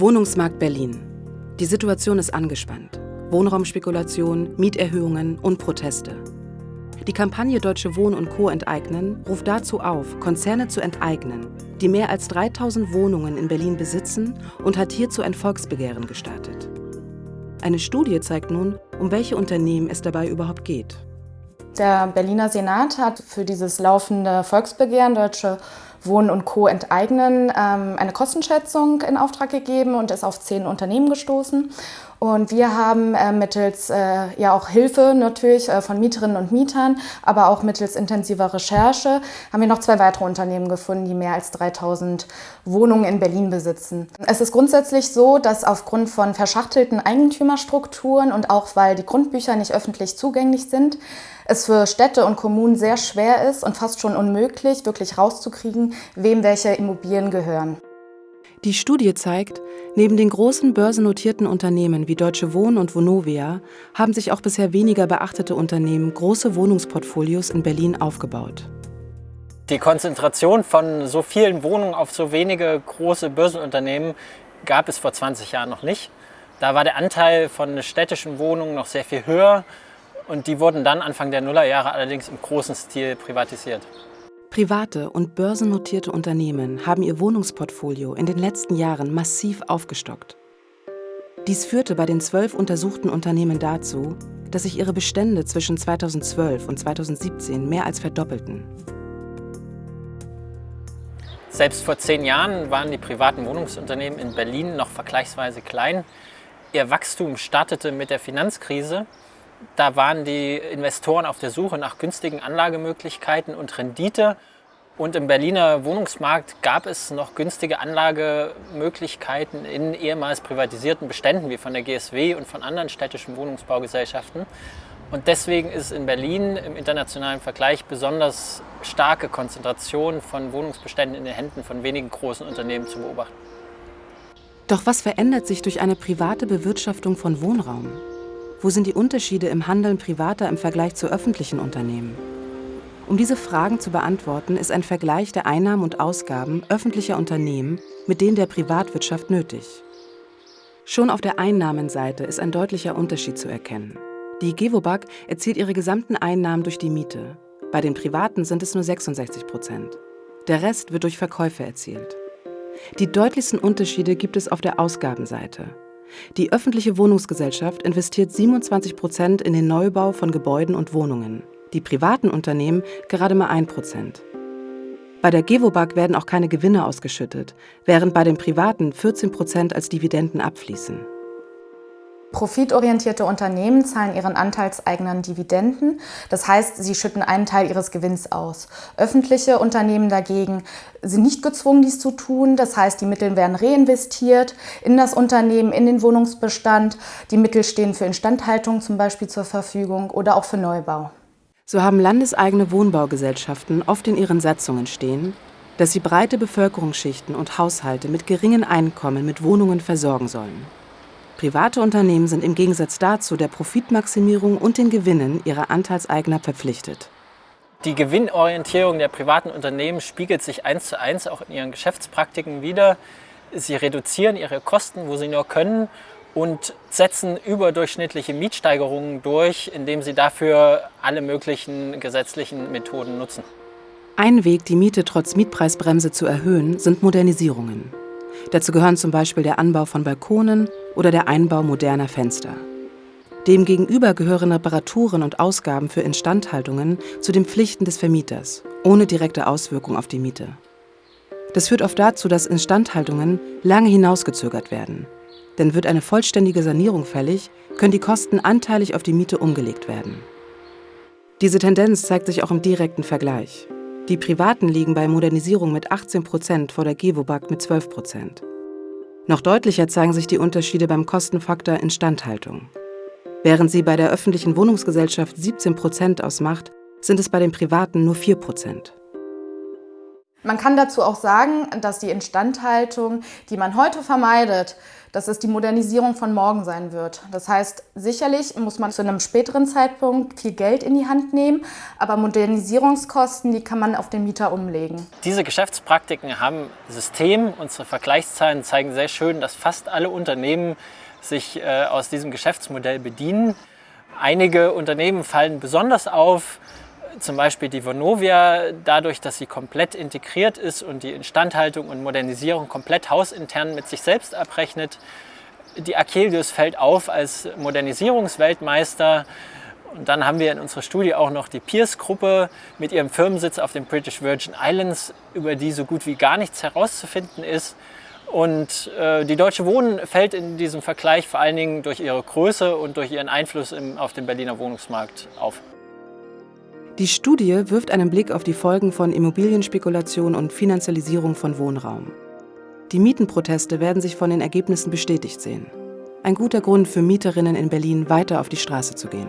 Wohnungsmarkt Berlin. Die Situation ist angespannt. Wohnraumspekulation, Mieterhöhungen und Proteste. Die Kampagne Deutsche Wohnen und Co. enteignen ruft dazu auf, Konzerne zu enteignen, die mehr als 3000 Wohnungen in Berlin besitzen und hat hierzu ein Volksbegehren gestartet. Eine Studie zeigt nun, um welche Unternehmen es dabei überhaupt geht. Der Berliner Senat hat für dieses laufende Volksbegehren Deutsche Wohnen und Co. enteignen ähm, eine Kostenschätzung in Auftrag gegeben und ist auf zehn Unternehmen gestoßen. Und wir haben äh, mittels äh, ja auch Hilfe natürlich äh, von Mieterinnen und Mietern, aber auch mittels intensiver Recherche haben wir noch zwei weitere Unternehmen gefunden, die mehr als 3000 Wohnungen in Berlin besitzen. Es ist grundsätzlich so, dass aufgrund von verschachtelten Eigentümerstrukturen und auch weil die Grundbücher nicht öffentlich zugänglich sind, es für Städte und Kommunen sehr schwer ist und fast schon unmöglich, wirklich rauszukriegen, wem welche Immobilien gehören. Die Studie zeigt, neben den großen börsennotierten Unternehmen wie Deutsche Wohnen und Vonovia haben sich auch bisher weniger beachtete Unternehmen große Wohnungsportfolios in Berlin aufgebaut. Die Konzentration von so vielen Wohnungen auf so wenige große Börsenunternehmen gab es vor 20 Jahren noch nicht. Da war der Anteil von städtischen Wohnungen noch sehr viel höher und die wurden dann Anfang der Nullerjahre allerdings im großen Stil privatisiert. Private und börsennotierte Unternehmen haben ihr Wohnungsportfolio in den letzten Jahren massiv aufgestockt. Dies führte bei den zwölf untersuchten Unternehmen dazu, dass sich ihre Bestände zwischen 2012 und 2017 mehr als verdoppelten. Selbst vor zehn Jahren waren die privaten Wohnungsunternehmen in Berlin noch vergleichsweise klein. Ihr Wachstum startete mit der Finanzkrise da waren die Investoren auf der Suche nach günstigen Anlagemöglichkeiten und Rendite. Und im Berliner Wohnungsmarkt gab es noch günstige Anlagemöglichkeiten in ehemals privatisierten Beständen wie von der GSW und von anderen städtischen Wohnungsbaugesellschaften. Und deswegen ist in Berlin im internationalen Vergleich besonders starke Konzentration von Wohnungsbeständen in den Händen von wenigen großen Unternehmen zu beobachten. Doch was verändert sich durch eine private Bewirtschaftung von Wohnraum? Wo sind die Unterschiede im Handeln privater im Vergleich zu öffentlichen Unternehmen? Um diese Fragen zu beantworten, ist ein Vergleich der Einnahmen und Ausgaben öffentlicher Unternehmen mit denen der Privatwirtschaft nötig. Schon auf der Einnahmenseite ist ein deutlicher Unterschied zu erkennen. Die Gewobag erzielt ihre gesamten Einnahmen durch die Miete. Bei den Privaten sind es nur 66 Prozent. Der Rest wird durch Verkäufe erzielt. Die deutlichsten Unterschiede gibt es auf der Ausgabenseite. Die öffentliche Wohnungsgesellschaft investiert 27 Prozent in den Neubau von Gebäuden und Wohnungen, die privaten Unternehmen gerade mal 1 Prozent. Bei der Gewobag werden auch keine Gewinne ausgeschüttet, während bei den privaten 14 Prozent als Dividenden abfließen. Profitorientierte Unternehmen zahlen ihren Anteilseignern Dividenden, das heißt, sie schütten einen Teil ihres Gewinns aus. Öffentliche Unternehmen dagegen sind nicht gezwungen, dies zu tun, das heißt, die Mittel werden reinvestiert in das Unternehmen, in den Wohnungsbestand. Die Mittel stehen für Instandhaltung zum Beispiel zur Verfügung oder auch für Neubau. So haben landeseigene Wohnbaugesellschaften oft in ihren Satzungen stehen, dass sie breite Bevölkerungsschichten und Haushalte mit geringen Einkommen mit Wohnungen versorgen sollen. Private Unternehmen sind im Gegensatz dazu der Profitmaximierung und den Gewinnen ihrer Anteilseigner verpflichtet. Die Gewinnorientierung der privaten Unternehmen spiegelt sich eins zu eins auch in ihren Geschäftspraktiken wider. Sie reduzieren ihre Kosten, wo sie nur können und setzen überdurchschnittliche Mietsteigerungen durch, indem sie dafür alle möglichen gesetzlichen Methoden nutzen. Ein Weg, die Miete trotz Mietpreisbremse zu erhöhen, sind Modernisierungen. Dazu gehören zum Beispiel der Anbau von Balkonen oder der Einbau moderner Fenster. Demgegenüber gehören Reparaturen und Ausgaben für Instandhaltungen zu den Pflichten des Vermieters, ohne direkte Auswirkung auf die Miete. Das führt oft dazu, dass Instandhaltungen lange hinausgezögert werden. Denn wird eine vollständige Sanierung fällig, können die Kosten anteilig auf die Miete umgelegt werden. Diese Tendenz zeigt sich auch im direkten Vergleich. Die Privaten liegen bei Modernisierung mit 18 Prozent vor der Gewobag mit 12 Prozent. Noch deutlicher zeigen sich die Unterschiede beim Kostenfaktor Instandhaltung. Während sie bei der öffentlichen Wohnungsgesellschaft 17 Prozent ausmacht, sind es bei den Privaten nur 4 Prozent. Man kann dazu auch sagen, dass die Instandhaltung, die man heute vermeidet, dass es die Modernisierung von morgen sein wird. Das heißt, sicherlich muss man zu einem späteren Zeitpunkt viel Geld in die Hand nehmen, aber Modernisierungskosten, die kann man auf den Mieter umlegen. Diese Geschäftspraktiken haben System. Unsere Vergleichszahlen zeigen sehr schön, dass fast alle Unternehmen sich äh, aus diesem Geschäftsmodell bedienen. Einige Unternehmen fallen besonders auf, zum Beispiel die Vonovia, dadurch, dass sie komplett integriert ist und die Instandhaltung und Modernisierung komplett hausintern mit sich selbst abrechnet. Die Akelius fällt auf als Modernisierungsweltmeister. Und dann haben wir in unserer Studie auch noch die Pierce-Gruppe mit ihrem Firmensitz auf den British Virgin Islands, über die so gut wie gar nichts herauszufinden ist. Und äh, die Deutsche Wohnen fällt in diesem Vergleich vor allen Dingen durch ihre Größe und durch ihren Einfluss im, auf den Berliner Wohnungsmarkt auf. Die Studie wirft einen Blick auf die Folgen von Immobilienspekulation und Finanzialisierung von Wohnraum. Die Mietenproteste werden sich von den Ergebnissen bestätigt sehen. Ein guter Grund für Mieterinnen in Berlin, weiter auf die Straße zu gehen.